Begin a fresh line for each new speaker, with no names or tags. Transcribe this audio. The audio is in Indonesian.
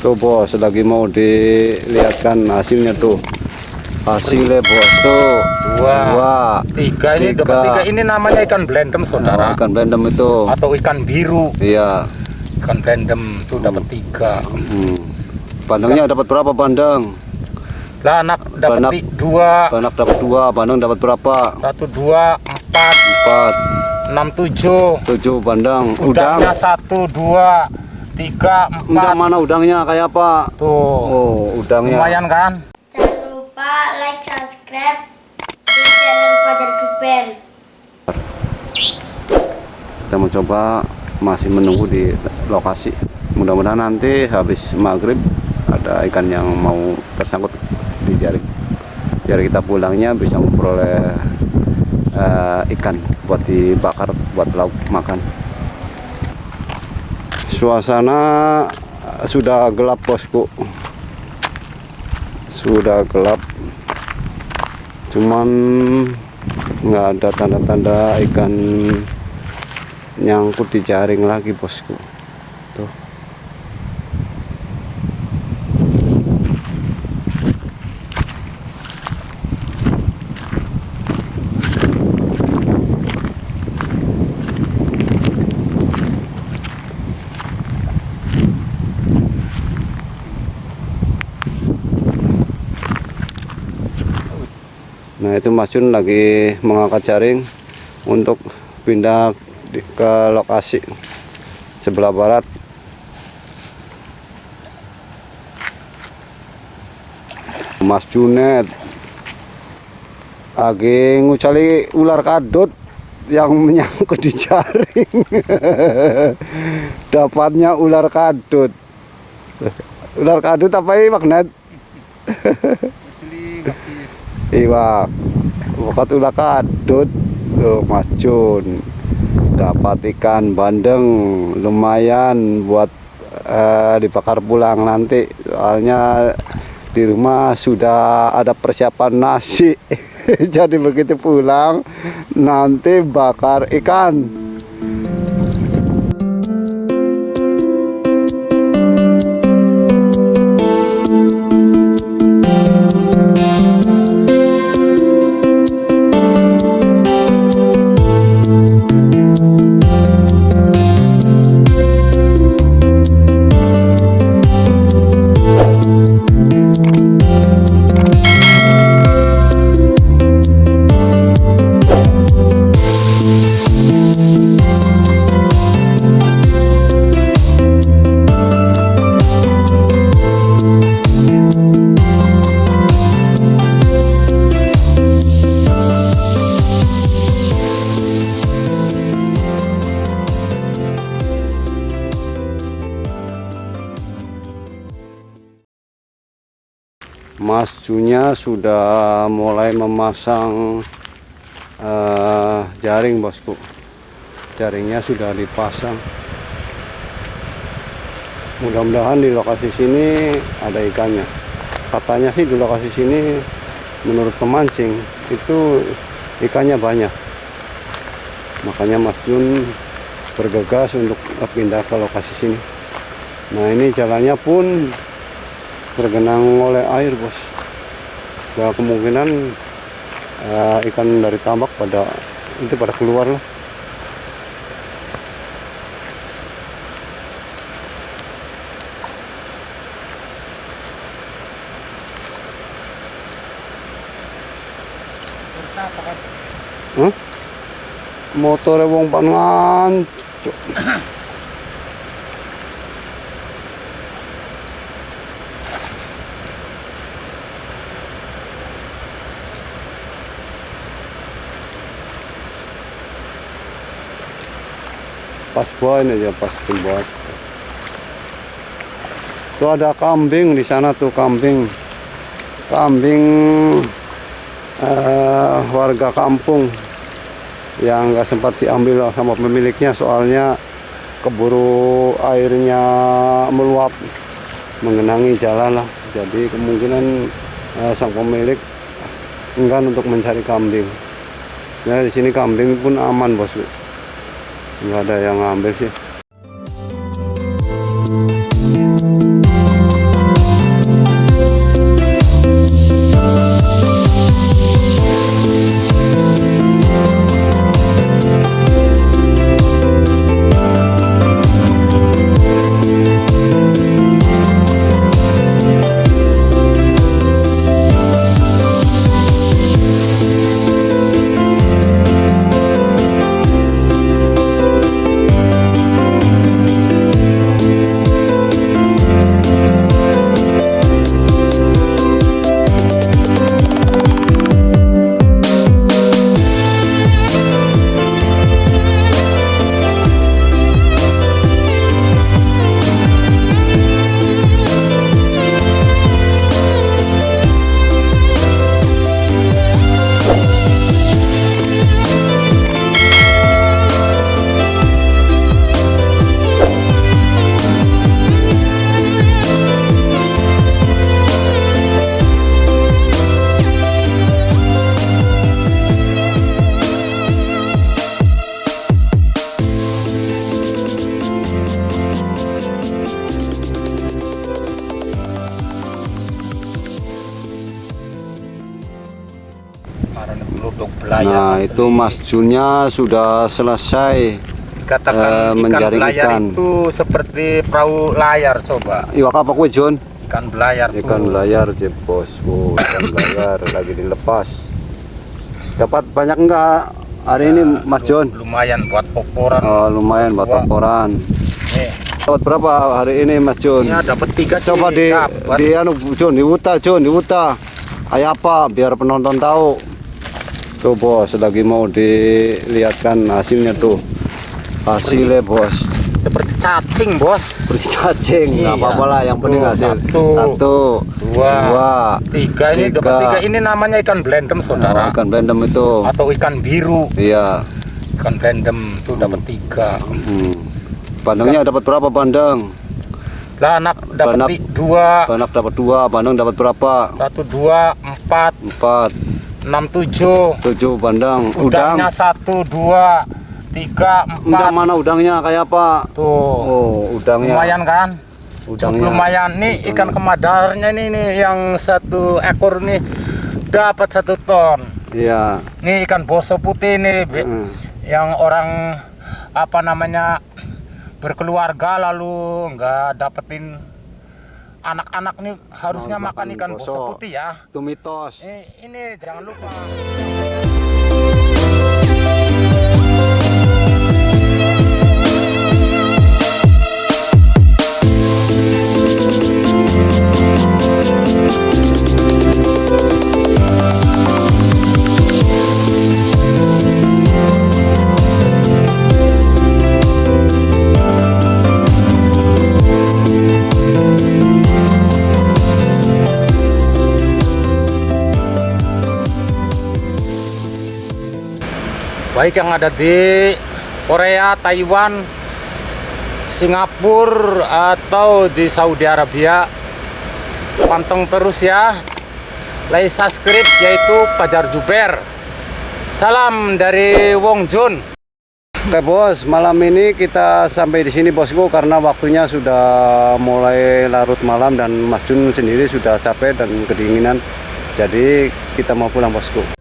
tuh bos lagi mau dilihatkan hasilnya tuh hasilnya bos tuh
Dua.
dua
Tiga ini
Tiga.
dapat tiga ini namanya ikan blendem saudara.
Oh, ikan blendem itu
Atau ikan biru.
iya
Ikan blendem itu dapat tiga.
hmm. bandengnya dapat berapa bandeng
Lah anak dapat dua,
Banak dapat dua bandeng dapat berapa
satu dua empat
empat
enam tujuh.
tujuh bandeng udang
Udangnya satu dua tiga
udang
empat.
mana udangnya? Kayak apa?
Tuh.
Oh udangnya.
Lumayan kan?
Jangan lupa like, subscribe di channel Fajar Duper.
kita mencoba masih menunggu di lokasi. Mudah-mudahan nanti habis maghrib ada ikan yang mau tersangkut di jaring biar kita pulangnya bisa memperoleh eh, ikan buat dibakar buat lauk makan suasana sudah gelap bosku. Sudah gelap. Cuman nggak ada tanda-tanda ikan nyangkut di jaring lagi bosku tuh Nah itu Mas Jun lagi mengangkat jaring untuk pindah ke lokasi sebelah barat. Mas Junet lagi ngucali ular kadut yang menyangkut di jaring. Dapatnya ular kadut. Ular kadut apa ini magnet? Bukat ulah kadut tuh Mas Jun. Dapat ikan bandeng lumayan buat eh, dibakar pulang nanti. Soalnya di rumah sudah ada persiapan nasi. Jadi begitu pulang nanti bakar ikan Mas Junya sudah mulai memasang eh, jaring bosku. Jaringnya sudah dipasang. Mudah-mudahan di lokasi sini ada ikannya. Katanya sih di lokasi sini menurut pemancing itu ikannya banyak. Makanya Mas Jun bergegas untuk pindah ke lokasi sini. Nah ini jalannya pun tergenang oleh air bos. Ya kemungkinan eh, ikan dari tambak pada itu pada keluar lah. Motornya wong pangan pas buat aja pas buat tuh ada kambing di sana tuh kambing. Kambing eh, warga kampung yang nggak sempat diambil sama pemiliknya soalnya keburu airnya meluap. Mengenangi jalan lah. Jadi kemungkinan eh, sang pemilik enggan untuk mencari kambing. Nah di sini kambing pun aman bos nggak ada yang ngambil sih Nah,
Mas.
itu Mas Junnya sudah selesai
Dikatakan
eh,
ikan
menjaring
belayar
ikan.
itu seperti perahu layar coba.
iwak apa kue Jun?
Ikan belayar
Ikan
tuh.
layar je bos, oh, ikan layar lagi dilepas. Dapat banyak enggak hari ini Mas John?
Lumayan buat oporan.
Oh, lumayan buat laporan.
Nih,
Dapat berapa hari ini Mas John?
ya dapat tiga sih.
Coba di
dapat.
di anu John, di Wuta John, di Wuta. Kayak apa biar penonton tahu. Tuh bos, lagi mau dilihatkan hasilnya tuh. Hasilnya bos.
seperti cacing bos.
Beri cacing, nggak
Iya.
apa-apa lah. Yang penting hasil.
satu,
Satu,
dua,
dua,
tiga ini
tiga.
dapat tiga ini namanya ikan blendem saudara
Oh, ikan random itu.
atau ikan biru
Iya.
ikan blendem tuh dapat tiga
Hmm. Bandengnya dapat berapa bandeng?
lah anak dapat dua
Banak dapat dua, bandeng dapat berapa?
satu dua empat
Empat,
enam tujuh
tujuh bandeng. Udang,
udangnya satu dua tiga
udang
empat
mana udangnya kayak apa?
tuh
Oh, udangnya.
lumayan kan Cukup
Udangnya.
lumayan nih ikan kemadarnya nih nih yang satu ekor nih dapat satu ton
Iya.
nih ikan boso putih nih.
Hmm.
yang orang apa namanya berkeluarga lalu nggak dapetin anak-anak nih harusnya makan
makan
ikan
boso.
boso putih ya
Itu mitos.
ini, ini jangan lupa baik yang ada di Korea, Taiwan, Singapura atau di Saudi Arabia. Panteng terus ya. Like subscribe yaitu Pajar Juber salam dari Wong Jun.
Oke bos, malam ini kita sampai di sini bosku karena waktunya sudah mulai larut malam dan Mas Jun sendiri sudah capek dan kedinginan. Jadi kita mau pulang bosku.